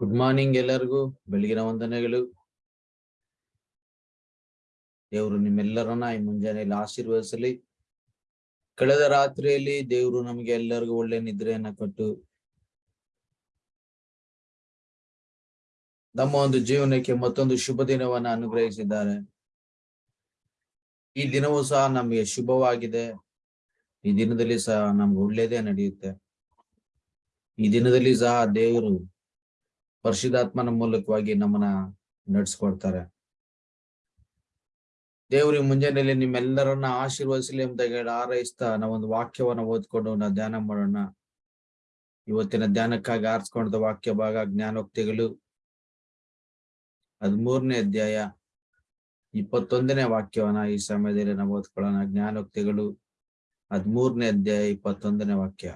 Good morning ಎಲ್ಲರಿಗೂ. ಬೆಳಗಿನ ವಂದನೆಗಳು. ದೇವರು ನಿಮ್ಮೆಲ್ಲರನ್ನ ಈ ಮುಂಜಾನೆಯಲ್ಲಿ ಆಶೀರ್ವದಿಸಲಿ. ಕಳೆದ ರಾತ್ರಿಯಲ್ಲಿ ದೇವರು ನಮಗೆ ಎಲ್ಲರಿಗೂ ಒಳ್ಳೆ ನಿದ್ರೆಯನ್ನ ಕೊಟ್ಟು ನಮ್ಮ ಒಂದು ಜೀವನಕ್ಕೆ ಮತ್ತೊಂದು ಶುಭ ದಿನವನ್ನ ಅನುಗ್ರಹಿಸಿದ್ದಾರೆ. ಈ ದಿನವೂ ಸಹ ನಮಗೆ ಶುಭವಾಗಿದೆ. ಈ ದಿನದಲ್ಲಿ ಸಹ ನಮ್ಗೆ ಒಳ್ಳೇದೇ ನಡೆಯುತ್ತೆ. ಈ ದಿನದಲ್ಲಿ ಸಹ ದೇವರು ಪರಿಶುದ್ಧಾತ್ಮನ ಮೂಲಕವಾಗಿ ನಮ್ಮನ್ನ ನಡ್ಸ್ಕೊಡ್ತಾರೆ. ದೇವ್ರಿ ಮುಂಜಾನೆಯಲ್ಲಿ ನಿಮ್ಮೆಲ್ಲರನ್ನ ಆಶೀರ್ವದಿಸಲಿ ಅಂತ ಹೇಳಿ ಹಾರೈಸ್ತಾ ನಾವೊಂದು ವಾಕ್ಯವನ್ನ ಓದ್ಕೊಂಡು ನಾವು ಧ್ಯಾನ ಮಾಡೋಣ. ಇವತ್ತಿನ ಧ್ಯಾನಕ್ಕಾಗಿ ಆರಿಸ್ಕೊಂಡ ವಾಕ್ಯ ಭಾಗ ಜ್ಞಾನೋಕ್ತಿಗಳು. ಹದಿಮೂರನೇ ಅಧ್ಯಾಯ ಇಪ್ಪತ್ತೊಂದನೇ ವಾಕ್ಯವನ್ನ ಈ ಸಮಯದಲ್ಲಿ ನಾವು ಓದ್ಕೊಳ್ಳೋಣ. ಜ್ಞಾನೋಕ್ತಿಗಳು ಹದಿಮೂರನೇ ಅಧ್ಯಾಯ ಇಪ್ಪತ್ತೊಂದನೇ ವಾಕ್ಯ.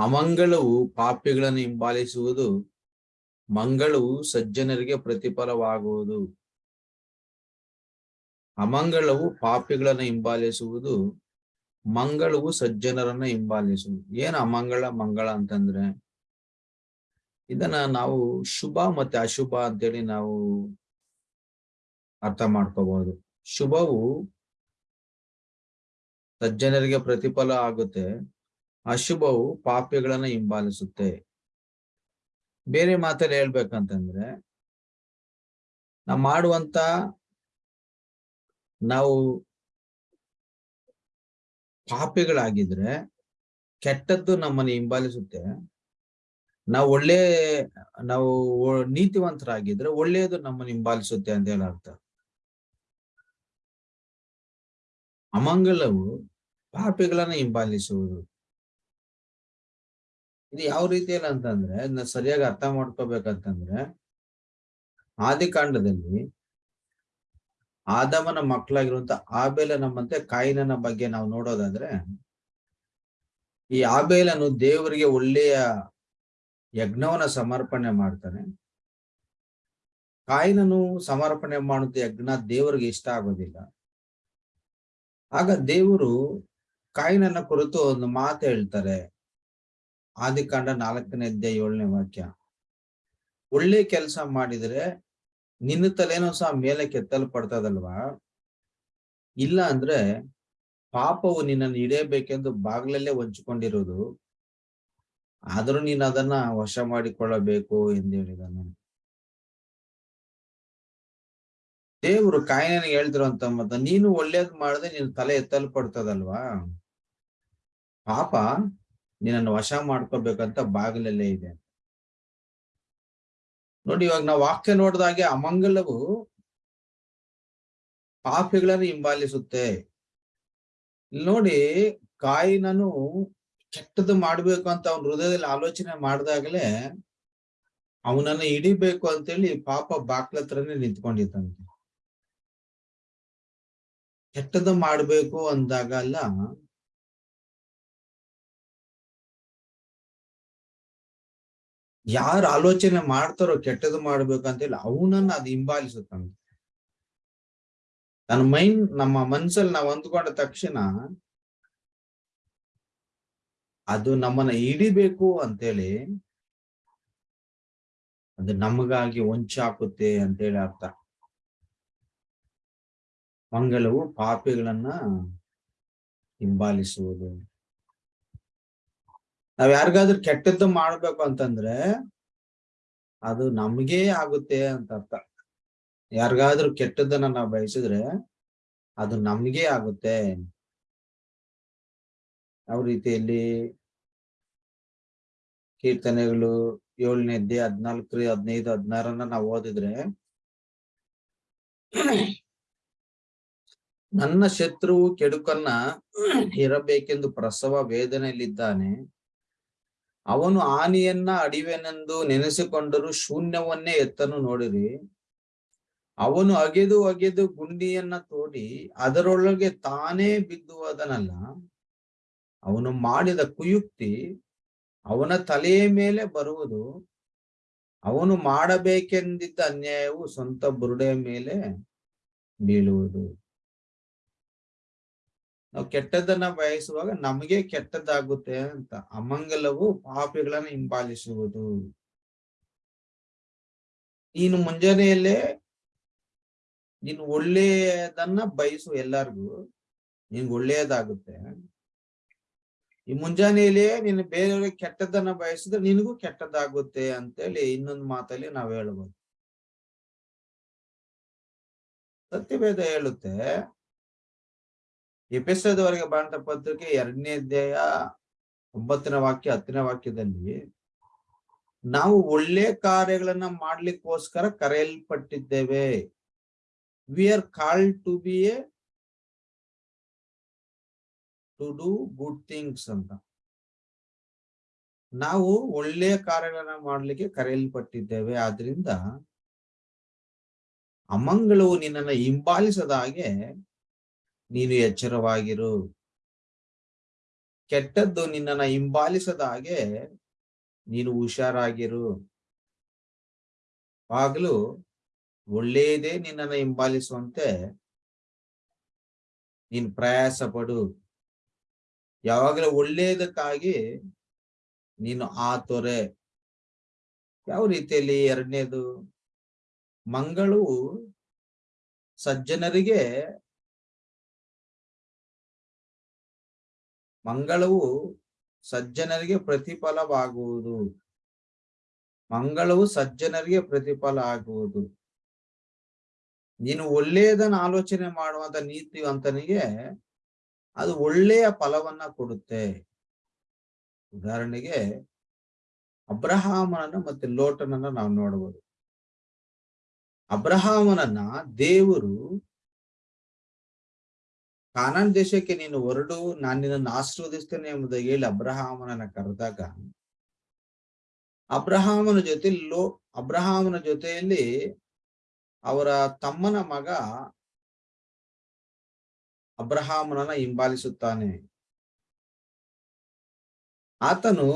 ಅಮಂಗಳವು ಪಾಪಿಗಳನ್ನು ಹಿಂಬಾಲಿಸುವುದು, ಮಂಗಳವು ಸಜ್ಜನರಿಗೆ ಪ್ರತಿಫಲವಾಗುವುದು. ಅಮಂಗಳವು ಪಾಪಿಗಳನ್ನು ಹಿಂಬಾಲಿಸುವುದು, ಮಂಗಳವು ಸಜ್ಜನರನ್ನ ಹಿಂಬಾಲಿಸುವುದು. ಏನು ಅಮಂಗಳ, ಮಂಗಳ ಅಂತಂದ್ರೆ? ಇದನ್ನ ನಾವು ಶುಭ ಮತ್ತೆ ಅಶುಭ ಅಂತೇಳಿ ನಾವು ಅರ್ಥ ಮಾಡ್ಕೋಬಹುದು. ಶುಭವು ಸಜ್ಜನರಿಗೆ ಪ್ರತಿಫಲ ಆಗುತ್ತೆ. ಅಶುಭವು ಪಾಪಿಗಳನ್ನ ಹಿಂಬಾಲಿಸುತ್ತೆ. ಬೇರೆ ಮಾತಲ್ಲಿ ಹೇಳ್ಬೇಕಂತಂದ್ರೆ, ನಾವು ಮಾಡುವಂತ ನಾವು ಪಾಪಿಗಳಾಗಿದ್ರೆ ಕೆಟ್ಟದ್ದು ನಮ್ಮನ್ನು ಹಿಂಬಾಲಿಸುತ್ತೆ. ನಾವು ಒಳ್ಳೆ, ನಾವು ನೀತಿವಂತರಾಗಿದ್ರೆ ಒಳ್ಳೆಯದು ನಮ್ಮನ್ನು ಹಿಂಬಾಲಿಸುತ್ತೆ ಅಂತ ಹೇಳ ಅರ್ಥ. ಅಮಂಗಲವು ಪಾಪಿಗಳನ್ನ ಹಿಂಬಾಲಿಸುವುದು. ಇದು ಯಾವ ರೀತಿಯಲ್ಲಿ ಅಂತಂದ್ರೆ ಸರಿಯಾಗಿ ಅರ್ಥ ಮಾಡ್ಕೋಬೇಕಂತಂದ್ರೆ ಆದಿಕಾಂಡದಲ್ಲಿ ಆದಮನ ಮಕ್ಕಳಾಗಿರುವಂತ ಆಬೇಲ ನಮ್ಮಂತೆ ಕಾಯಿನನ ಬಗ್ಗೆ ನಾವು ನೋಡೋದಾದ್ರೆ ಈ ಆಬೇಲನು ದೇವರಿಗೆ ಒಳ್ಳೆಯ ಯಜ್ಞವನ್ನ ಸಮರ್ಪಣೆ ಮಾಡ್ತಾನೆ. ಕಾಯಿನನು ಸಮರ್ಪಣೆ ಮಾಡುವಂತ ಯಜ್ಞ ದೇವರಿಗೆ ಇಷ್ಟ ಆಗೋದಿಲ್ಲ. ಆಗ ದೇವರು ಕಾಯಿನನ ಕುರಿತು ಒಂದು ಮಾತು ಹೇಳ್ತಾರೆ. ಆದಿಕಾಂಡ ನಾಲ್ಕನೇ ಅಧ್ಯಾಯ ಏಳನೇ ವಾಕ್ಯ. ಒಳ್ಳೆ ಕೆಲಸ ಮಾಡಿದ್ರೆ ನಿನ್ನ ತಲೆನೂ ಸಹ ಮೇಲೆ ಕೆತ್ತಲ್ಪಡ್ತದಲ್ವಾ? ಇಲ್ಲ ಅಂದ್ರೆ ಪಾಪವು ನಿನ್ನನ್ನು ಹಿಡಿಯಬೇಕೆಂದು ಬಾಗ್ಲಲ್ಲೇ ಹೊಂಚಿಕೊಂಡಿರೋದು ಆದ್ರೂ ನೀನು ಅದನ್ನ ವಶ ಮಾಡಿಕೊಳ್ಳಬೇಕು ಎಂದು ಹೇಳಿದನು. ದೇವರು ಕಾಯಿನಿಗೆ ಹೇಳ್ತಿರುವಂತ ಮತ್ತ ನೀನು ಒಳ್ಳೇದ್ ಮಾಡಿದ್ರೆ ನೀನು ತಲೆ ಎತ್ತಲ್ಪಡ್ತದಲ್ವಾ? ಪಾಪ ನಿನ್ನನ್ನು ವಶ ಮಾಡ್ಕೋಬೇಕಂತ ಬಾಗಿಲಲ್ಲೇ ಇದೆ ನೋಡಿ ಇವಾಗ ನಾವು ವಾಕ್ಯ ನೋಡಿದಾಗೆ ಅಮಂಗಲವು ಪಾಪಿಗಳನ್ನು ಹಿಂಬಾಲಿಸುತ್ತೆ. ನೋಡಿ ಕಾಯಿನನು ಕೆಟ್ಟದ್ದು ಮಾಡ್ಬೇಕು ಅಂತ ಅವನ ಹೃದಯದಲ್ಲಿ ಆಲೋಚನೆ ಮಾಡಿದಾಗಲೇ ಅವನನ್ನ ಹಿಡಿಬೇಕು ಅಂತೇಳಿ ಪಾಪ ಬಾಕ್ಲತ್ರನೇ ನಿಂತ್ಕೊಂಡಿದ್ದಂತೆ. ಕೆಟ್ಟದ್ದು ಮಾಡ್ಬೇಕು ಅಂದಾಗಲ್ಲ ಯಾರು ಆಲೋಚನೆ ಮಾಡ್ತಾರೋ ಕೆಟ್ಟದ್ದು ಮಾಡ್ಬೇಕಂತೇಳಿ ಅವನನ್ನ ಅದು ಹಿಂಬಾಲಿಸುತ್ತಂತೆ ತನ್ನ ಮೈಂಡ್ ನಮ್ಮ ಮನ್ಸಲ್ಲಿ ನಾವು ಅಂದ್ಕೊಂಡ ತಕ್ಷಣ ಅದು ನಮ್ಮನ್ನ ಹಿಡಿಬೇಕು ಅಂತೇಳಿ ಅದು ನಮಗಾಗಿ ಹೊಂಚಾಕುತ್ತೆ ಅಂತೇಳಿ ಅರ್ಥ. ಮಂಗಳವು ಪಾಪಿಗಳನ್ನ ಹಿಂಬಾಲಿಸುವುದು. ನಾವ್ ಯಾರಿಗಾದ್ರೂ ಕೆಟ್ಟದ್ದು ಮಾಡ್ಬೇಕು ಅಂತಂದ್ರೆ ಅದು ನಮ್ಗೆ ಆಗುತ್ತೆ ಅಂತ ಅರ್ಥ. ಯಾರಿಗಾದ್ರೂ ಕೆಟ್ಟದ್ದನ್ನ ನಾವು ಬಯಸಿದ್ರೆ ಅದು ನಮ್ಗೆ ಆಗುತ್ತೆ. ಯಾವ ರೀತಿಯಲ್ಲಿ ಕೀರ್ತನೆಗಳು ಏಳನೇ ಅಧ್ಯಾಯ ಹದ್ನಾಲ್ಕು ಹದಿನೈದು, ಹದಿನಾರನ್ನ ನಾವು ಓದಿದ್ರೆ ನನ್ನ ಶತ್ರುವು ಕೆಡುಕನ್ನ ಇರಬೇಕೆಂದು ಪ್ರಸವ ವೇದನೆಯಲ್ಲಿದ್ದಾನೆ. ಅವನು ಆನಿಯನ್ನ ಅಡಿವೆನೆಂದು ನೆನೆಸಿಕೊಂಡರೂ ಶೂನ್ಯವನ್ನೇ ಎತ್ತನು ನೋಡಿರಿ. ಅವನು ಅಗೆದು ಅಗೆದು ಗುಂಡಿಯನ್ನ ತೋಡಿ ಅದರೊಳಗೆ ತಾನೇ ಬಿದ್ದುವುದನಲ್ಲ ಅವನು ಮಾಡಿದ ಕುಯುಕ್ತಿ ಅವನ ತಲೆಯ ಮೇಲೆ ಬರುವುದು. ಅವನು ಮಾಡಬೇಕೆಂದಿದ್ದ ಅನ್ಯಾಯವು ಸ್ವಂತ ಬುರುಡೆಯ ಮೇಲೆ ಬೀಳುವುದು. ನಾವು ಕೆಟ್ಟದ್ದನ್ನ ಬಯಸುವಾಗ ನಮಗೆ ಕೆಟ್ಟದ್ದಾಗುತ್ತೆ ಅಂತ ಅಮಂಗಲವು ಪಾಪಿಗಳನ್ನ ಹಿಂಬಾಲಿಸುವುದು. ನೀನು ಮುಂಜಾನೆಯಲ್ಲೇ ನೀನು ಒಳ್ಳೆಯದನ್ನ ಬಯಸು ಎಲ್ಲಾರ್ಗು, ನಿನ್ಗೆ ಒಳ್ಳೆಯದಾಗುತ್ತೆ. ಈ ಮುಂಜಾನೆಯಲ್ಲೇ ನೀನು ಬೇರೆಯವ್ರಿಗೆ ಕೆಟ್ಟದ್ದನ್ನ ಬಯಸಿದ್ರೆ ನಿನಗೂ ಕೆಟ್ಟದ್ದಾಗುತ್ತೆ ಅಂತೇಳಿ ಇನ್ನೊಂದು ಮಾತಲ್ಲಿ ನಾವ್ ಹೇಳ್ಬೋದು. ಸತ್ಯವೇದ ಹೇಳುತ್ತೆ ಎಪಿಸೋದವರೆಗೆ ಬಾಂಧ ಪತ್ರಿಕೆ ಎರಡನೇ ಅಧ್ಯಾಯ ಒಂಬತ್ತನೇ ವಾಕ್ಯ, ಹತ್ತನೇ ವಾಕ್ಯದಲ್ಲಿ, ನಾವು ಒಳ್ಳೆ ಕಾರ್ಯಗಳನ್ನ ಮಾಡ್ಲಿಕ್ಕೋಸ್ಕರ ಕರೆಯಲ್ಪಟ್ಟಿದ್ದೇವೆ. We are call to be a to do good things ಅಂತ. ನಾವು ಒಳ್ಳೆ ಕಾರ್ಯಗಳನ್ನ ಮಾಡ್ಲಿಕ್ಕೆ ಕರೆಯಲ್ಪಟ್ಟಿದ್ದೇವೆ. ಆದ್ರಿಂದ, ಅಮಂಗಳವು ನಿನ್ನನ್ನು ಹಿಂಬಾಲಿಸದ ಹಾಗೆ ನೀನು ಎಚ್ಚರವಾಗಿರು. ಕೆಟ್ಟದ್ದು ನಿನ್ನನ್ನ ಹಿಂಬಾಲಿಸದ ಹಾಗೆ ನೀನು ಹುಷಾರಾಗಿರು. ಆಗಲೂ ಒಳ್ಳೆಯದೇ ನಿನ್ನನ್ನು ಹಿಂಬಾಲಿಸುವಂತೆ ನೀನು ಪ್ರಯಾಸ ಪಡು. ಯಾವಾಗಲೂ ಒಳ್ಳೆಯದಕ್ಕಾಗಿ ನೀನು ಆ ತೊರೆ. ಯಾವ ರೀತಿಯಲ್ಲಿ ಎರಡನೇದು? ಮಂಗಳು ಸಜ್ಜನರಿಗೆ ಮಂಗಳವು ಸಜ್ಜನರಿಗೆ ಪ್ರತಿಫಲವಾಗುವುದು. ಮಂಗಳವು ಸಜ್ಜನರಿಗೆ ಪ್ರತಿಫಲ ಆಗುವುದು. ನೀನು ಒಳ್ಳೆಯದನ್ನ ಆಲೋಚನೆ ಮಾಡುವಂತ ನೀತಿವಂತನಿಗೆ ಅದು ಒಳ್ಳೆಯ ಫಲವನ್ನ ಕೊಡುತ್ತೆ. ಉದಾಹರಣೆಗೆ ಅಬ್ರಹಾಮನನ್ನ ಮತ್ತೆ ಲೋಟನನ್ನ ನಾವು ನೋಡಬಹುದು. ಅಬ್ರಹಾಮನನ್ನ ದೇವರು ಕಾನಾನ್ ದೇಶಕ್ಕೆ ನೀನು ಹೊರಡು, ನಾನು ನಿನ್ನನ್ನು ಆಶೀರ್ವದಿಸ್ತೇನೆ ಎಂಬುದಾಗಿ ಹೇಳಿ ಅಬ್ರಹಾಮನನ್ನ ಕರೆದಾಗ, ಅಬ್ರಹಾಮನ ಜೊತೆ ಲೋ, ಅಬ್ರಹಾಮನ ಜೊತೆಯಲ್ಲಿ ಅವರ ತಮ್ಮನ ಮಗ ಅಬ್ರಹಾಮನನ್ನ ಹಿಂಬಾಲಿಸುತ್ತಾನೆ. ಆತನು,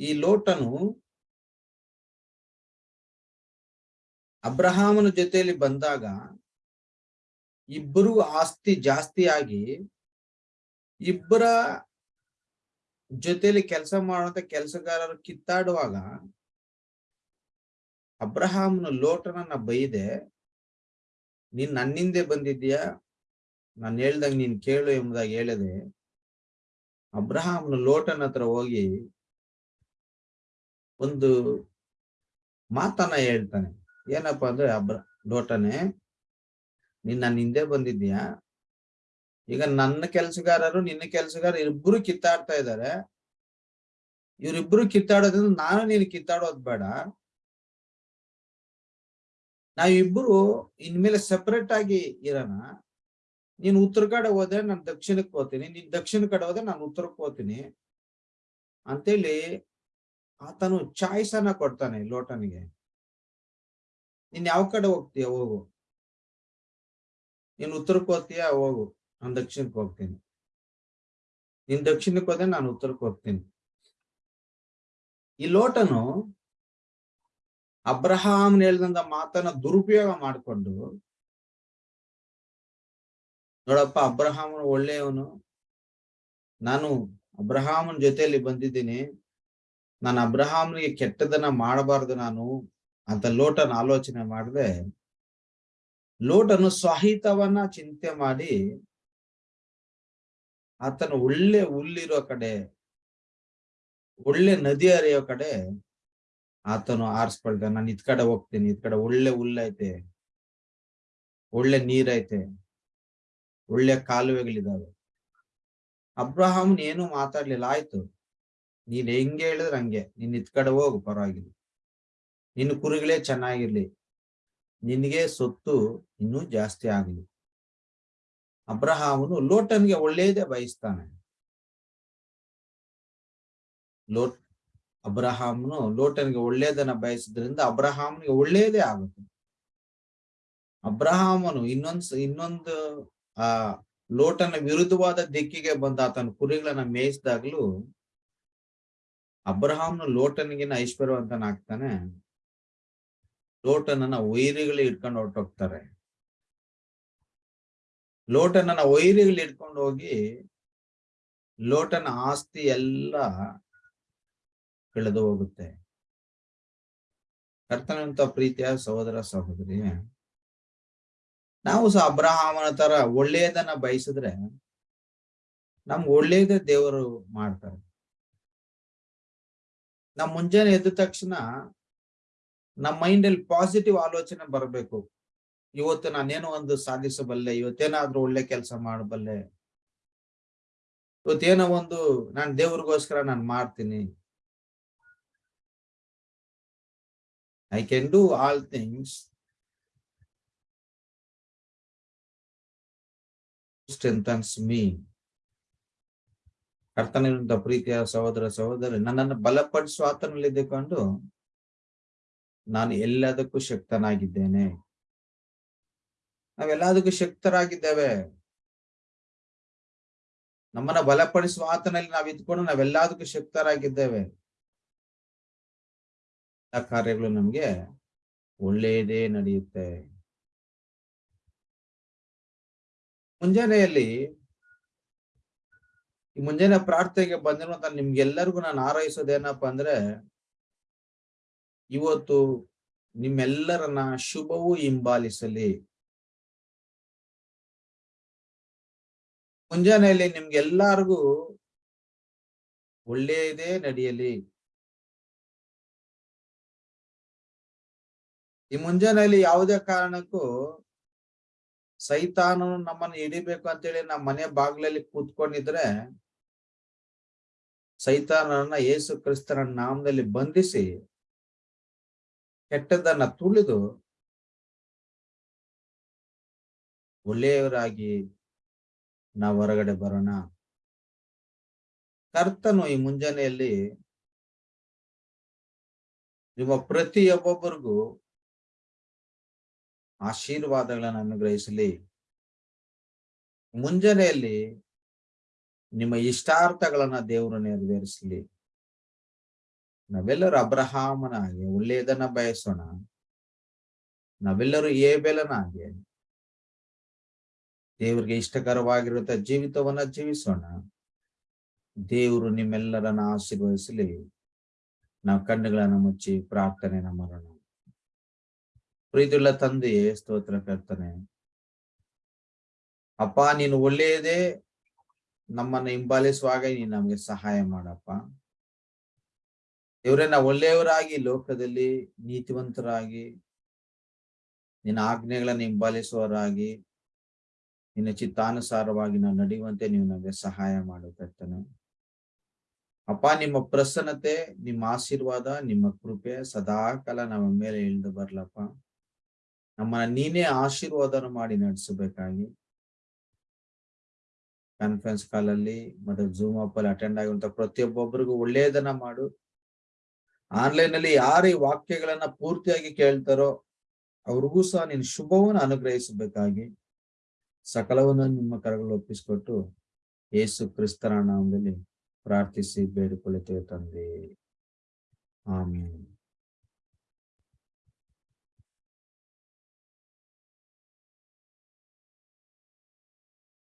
ಈ ಲೋಟನು ಅಬ್ರಹಾಮನ ಜೊತೆಯಲ್ಲಿ ಬಂದಾಗ ಇಬ್ಬರು ಆಸ್ತಿ ಜಾಸ್ತಿ ಆಗಿ ಇಬ್ಬರ ಜೊತೆಲಿ ಕೆಲಸ ಮಾಡುವಂತ ಕೆಲಸಗಾರರು ಕಿತ್ತಾಡುವಾಗ ಅಬ್ರಹಾಮನ ಲೋಟನನ್ನ ಬೈದೆ, ನೀನ್ ನನ್ನಿಂದೆ ಬಂದಿದ್ಯಾ ನಾನು ಹೇಳ್ದಂಗ ನೀನ್ ಕೇಳು ಎಂಬುದಾಗಿ ಹೇಳಿದೆ, ಅಬ್ರಹಾಮನ ಲೋಟನ ಹತ್ರ ಹೋಗಿ ಒಂದು ಮಾತನ್ನ ಹೇಳ್ತಾನೆ. ಏನಪ್ಪಾ ಅಂದ್ರೆ ಅಬ್ರ, ಲೋಟನೆ ನೀನ್ ನನ್ನ ಹಿಂದೆ ಬಂದಿದ್ಯಾ ಈಗ ನನ್ನ ಕೆಲ್ಸಗಾರರು, ನಿನ್ನ ಕೆಲ್ಸಗಾರ ಇಬ್ರು ಕಿತ್ತಾಡ್ತಾ ಇದ್ದಾರೆ ಇವ್ರಿಬ್ರು ಕಿತ್ತಾಡೋದ್ರಿಂದ ನಾನು ನೀನು ಕಿತ್ತಾಡೋದ್ ಬೇಡ. ನಾವಿಬ್ರು ಇನ್ಮೇಲೆ ಸೆಪರೇಟ್ ಆಗಿ ಇರೋಣ. ನೀನ್ ಉತ್ತರ ಕಡೆ ಹೋದ್ರೆ ನಾನು ದಕ್ಷಿಣಕ್ಕೆ ಹೋಗ್ತೀನಿ. ನೀನ್ ದಕ್ಷಿಣ ಕಡೆ ಹೋದ್ರೆ ನಾನು ಉತ್ತರಕ್ಕೆ ಹೋಗ್ತೀನಿ. ಅಂತೇಳಿ ಆತನು ಚಾಯ್ಸ್ ಅನ್ನ ಕೊಡ್ತಾನೆ ಲೋಟನಿಗೆ. ನೀನ್ ಯಾವ ಕಡೆ ಹೋಗ್ತೀಯ? ಹೋಗು. ನೀನ್ ಉತ್ತರಕ್ಕೆ ಹೋಗ್ತೀಯ? ಹೋಗು. ನಾನು ದಕ್ಷಿಣಕ್ಕೆ ಹೋಗ್ತೀನಿ. ನೀನ್ ದಕ್ಷಿಣಕ್ಕೆ ಹೋದ್ರೆ ನಾನು ಉತ್ತರಕ್ಕೆ ಹೋಗ್ತೀನಿ. ಈ ಲೋಟನು ಅಬ್ರಹಾಮ್ ಹೇಳ್ದಂತ ಮಾತನ್ನ ದುರುಪಯೋಗ ಮಾಡಿಕೊಂಡು ನೋಡಪ್ಪ, ಅಬ್ರಹಾಮನು ಒಳ್ಳೆಯವನು. ನಾನು ಅಬ್ರಹಾಮನ್ ಜೊತೆಯಲ್ಲಿ ಬಂದಿದ್ದೀನಿ. ನಾನು ಅಬ್ರಹಾಮ್ನಿಗೆ ಕೆಟ್ಟದನ್ನ ಮಾಡಬಾರ್ದು ನಾನು ಅಂತ ಲೋಟನ ಆಲೋಚನೆ ಮಾಡಿದೆ ಲೋಟನು ಸ್ವಹಿತವನ್ನ ಚಿಂತೆ ಮಾಡಿ ಆತನು ಒಳ್ಳೆ ಹುಲ್ಲಿರೋ ಕಡೆ, ಒಳ್ಳೆ ನದಿ ಹರಿಯೋ ಕಡೆ ಆತನು ಆರಿಸ್ಕೊಳ್ತ ನಾನು ಇದ್ ಕಡೆ ಹೋಗ್ತೀನಿ, ಇದ್ ಕಡೆ ಒಳ್ಳೆ ಹುಲ್ಲೈತೆ, ಒಳ್ಳೆ ನೀರೈತೆ, ಒಳ್ಳೆ ಕಾಲುವೆಗಳಿದಾವೆ. ಅಬ್ರಹಾಮ್ ಏನು ಮಾತಾಡ್ಲಿಲ್ಲ, ಆಯ್ತು, ನೀನ್ ಹೆಂಗೆ ಹೇಳಿದ್ರೆ ಹಂಗೆ, ನೀನ್ ಇದ್ ಕಡೆ ಹೋಗು, ಪರವಾಗಿಲ್ಲ. ನಿನ್ನ ಕುರಿಗಳೇ ಚೆನ್ನಾಗಿರ್ಲಿ ನಿನಗೆ ಸೊತ್ತು ಇನ್ನೂ ಜಾಸ್ತಿ ಆಗಲಿ. ಅಬ್ರಹಾಮನು ಲೋಟನ್ಗೆ ಒಳ್ಳೆಯದೇ ಬಯಸ್ತಾನೆ. ಲೋಟ್, ಅಬ್ರಹಾಮನು ಲೋಟನ್ಗೆ ಒಳ್ಳೆಯದನ್ನ ಬಯಸಿದ್ರಿಂದ ಅಬ್ರಹಾಮನಿಗೆ ಒಳ್ಳೆಯದೇ ಆಗುತ್ತೆ. ಅಬ್ರಹಾಮನು ಇನ್ನೊಂದ್ ಇನ್ನೊಂದು, ಆ, ಲೋಟನ ವಿರುದ್ಧವಾದ ದಿಕ್ಕಿಗೆ ಬಂದ ಆತನ ಕುರಿಗಳನ್ನ ಮೇಯಿಸಿದಾಗ್ಲೂ ಅಬ್ರಹಾಮ್ನು ಲೋಟನಿಗಿನ ಐಶ್ವರ್ಯವಂತನಾಗ್ತಾನೆ. ಲೋಟನನ್ನ ವೈರಿಗಳು ಇಟ್ಕೊಂಡು ಹೊರಟೋಗ್ತಾರೆ ಲೋಟನನ್ನ ವೈರಿಗಳು ಇಟ್ಕೊಂಡು ಹೋಗಿ ಲೋಟನ ಆಸ್ತಿ ಎಲ್ಲ ಕಳೆದು ಹೋಗುತ್ತೆ. ಕರ್ತನಂತ ಪ್ರೀತಿಯ ಸಹೋದರ ಸಹೋದರಿ, ನಾವು ಸಹ ಅಬ್ರಹಾಮನ ತರ ಒಳ್ಳೆಯದನ್ನ ಬಯಸಿದ್ರೆ ನಮ್ಗೆ ಒಳ್ಳೇದೇ ದೇವರು ಮಾಡ್ತಾರೆ. ನಮ್ ಮುಂಜಾನೆ ಎದ್ದ ತಕ್ಷಣ ನಮ್ಮ ಮೈಂಡ್ ಅಲ್ಲಿ ಪಾಸಿಟಿವ್ ಆಲೋಚನೆ ಬರಬೇಕು. ಇವತ್ತು ನಾನೇನೋ ಒಂದು ಸಾಧಿಸಬಲ್ಲೆ, ಇವತ್ತೇನಾದ್ರೂ ಒಳ್ಳೆ ಕೆಲಸ ಮಾಡಬಲ್ಲೆ. ಇವತ್ತೇನೋ ಒಂದು ನಾನು ದೇವ್ರಿಗೋಸ್ಕರ ನಾನು ಮಾಡ್ತೀನಿ. I can do all things strengthens me ಕರ್ತನಿರುವಂತ ಪ್ರೀತಿಯ ಸಹೋದರ ಸಹೋದರಿ, ನನ್ನನ್ನು ಬಲಪಡಿಸುವ ಆತನಲ್ಲಿದ್ದುಕೊಂಡು ನಾನು ಎಲ್ಲದಕ್ಕೂ ಶಕ್ತನಾಗಿದ್ದೇನೆ. ನಾವೆಲ್ಲದಕ್ಕೂ ಶಕ್ತರಾಗಿದ್ದೇವೆ. ನಮ್ಮನ್ನ ಬಲಪಡಿಸುವ ಆತನಲ್ಲಿ ನಾವು ಇದ್ಕೊಂಡು ನಾವೆಲ್ಲದಕ್ಕೂ ಶಕ್ತರಾಗಿದ್ದೇವೆ. ಆ ಕಾರ್ಯಗಳು ನಮ್ಗೆ ಒಳ್ಳೆಯದೇ ನಡೆಯುತ್ತೆ. ಮುಂಜಾನೆಯಲ್ಲಿ ಈ ಮುಂಜಾನೆ ಪ್ರಾರ್ಥನೆಗೆ ಬಂದಿರುವಂತ ನಿಮ್ಗೆಲ್ಲರಿಗೂ ನಾನು ಆರೈಸೋದೇನಪ್ಪ ಅಂದ್ರೆ ಇವತ್ತು ನಿಮ್ಮೆಲ್ಲರನ್ನ ಶುಭವೂ ಹಿಂಬಾಲಿಸಲಿ. ಮುಂಜಾನೆಯಲ್ಲಿ ನಿಮ್ಗೆಲ್ಲಾರ್ಗೂ ಒಳ್ಳೆಯದೇ ನಡೆಯಲಿ. ಈ ಮುಂಜಾನೆಯಲ್ಲಿ ಯಾವುದೇ ಕಾರಣಕ್ಕೂ ಸೈತಾನನು ನಮ್ಮನ್ನು ಹಿಡಿಬೇಕು ಅಂತೇಳಿ ನಮ್ಮ ಮನೆ ಬಾಗ್ಲಲ್ಲಿ ಕೂತ್ಕೊಂಡಿದ್ರೆ ಸೈತಾನನ ಯೇಸು ಕ್ರಿಸ್ತನ ನಾಮದಲ್ಲಿ ಬಂಧಿಸಿ ಕೆಟ್ಟದನ್ನ ತುಳಿದು ಒಳ್ಳೆಯವರಾಗಿ ನಾವು ಹೊರಗಡೆ ಬರೋಣ. ಕರ್ತನು ಈ ಮುಂಜಾನೆಯಲ್ಲಿ ನಿಮ್ಮ ಪ್ರತಿಯೊಬ್ಬೊಬ್ಬರಿಗೂ ಆಶೀರ್ವಾದಗಳನ್ನು ಅನುಗ್ರಹಿಸಲಿ. ಮುಂಜಾನೆಯಲ್ಲಿ ನಿಮ್ಮ ಇಷ್ಟಾರ್ಥಗಳನ್ನ ದೇವರು ನೆರವೇರಿಸಲಿ. ನಾವೆಲ್ಲರೂ ಅಬ್ರಹಾಮನಾಗೆ, ಒಳ್ಳೆಯದನ್ನ ಬಯಸೋಣ. ನಾವೆಲ್ಲರೂ ಏಬೆಲನಾಗಿ. ದೇವರಿಗೆ ಇಷ್ಟಕರವಾಗಿರುವಂತ ಜೀವಿತವನ್ನ ಜೀವಿಸೋಣ. ದೇವರು ನಿಮ್ಮೆಲ್ಲರನ್ನ ಆಶೀರ್ವದಿಸಲಿ. ನಾವು ಕಣ್ಣುಗಳನ್ನ ಮುಚ್ಚಿ ಪ್ರಾರ್ಥನೆ ಮಾಡೋಣ. ಪ್ರೀತಿಯುಳ್ಳ ತಂದೆಯೇ, ಸ್ತೋತ್ರ ಕರ್ತನೆ. ಅಪ್ಪ, ನೀನು ಒಳ್ಳೆಯದೇ. ನಮ್ಮನ್ನ ಹಿಂಬಾಲಿಸುವಾಗ ನೀನು ನಮ್ಗೆ ಸಹಾಯ ಮಾಡಪ್ಪ. ದೇವ್ರೆ, ನಾವು ಒಳ್ಳೆಯವರಾಗಿ ಲೋಕದಲ್ಲಿ ನೀತಿವಂತರಾಗಿ, ನಿನ್ನ ಆಜ್ಞೆಗಳನ್ನು ಹಿಂಬಾಲಿಸುವವರಾಗಿ ನಿನ್ನ ಚಿತ್ತಾನುಸಾರವಾಗಿ ನಾವು ನಡೆಯುವಂತೆ ನೀವು ನಮಗೆ ಸಹಾಯ ಮಾಡು ಕರ್ತನೆ ಅಪ್ಪ, ನಿಮ್ಮ ಪ್ರಸನ್ನತೆ, ನಿಮ್ಮ ಆಶೀರ್ವಾದ, ನಿಮ್ಮ ಕೃಪೆ ಸದಾಕಾಲ ನಮ್ಮ ಮೇಲೆ ಇಳಿದು ಬರ್ಲಪ್ಪ. ನಮ್ಮನ್ನ ನೀನೇ ಆಶೀರ್ವಾದನ ಮಾಡಿ ನಡೆಸಬೇಕಾಗಿ. ಕಾನ್ಫರೆನ್ಸ್ ಕಾಲಲ್ಲಿ ಮತ್ತೆ ಜೂಮ್ ಅಪ್ ಅಲ್ಲಿ ಅಟೆಂಡ್ ಆಗಿರುವಂತ ಪ್ರತಿಯೊಬ್ಬೊಬ್ಬರಿಗೂ ಒಳ್ಳೆಯದನ್ನ ಮಾಡು. ಆನ್ಲೈನ್ನಲ್ಲಿ ಯಾರೇ ವಾಕ್ಯಗಳನ್ನ ಪೂರ್ತಿಯಾಗಿ ಕೇಳ್ತಾರೋ ಅವ್ರಿಗೂ ಸಹ ನೀನು ಶುಭವನ್ನು ಅನುಗ್ರಹಿಸಬೇಕಾಗಿ ಸಕಲವನ್ನು ನಿಮ್ಮ ಕರಗಳು ಒಪ್ಪಿಸಿಕೊಟ್ಟು ಏಸು ಕ್ರಿಸ್ತರ ನಾಮದಲ್ಲಿ ಪ್ರಾರ್ಥಿಸಿ ಬೇಡಿಕೊಳ್ಳುತ್ತೇವೆ ತಂದೆ. ಆಮೇಲೆ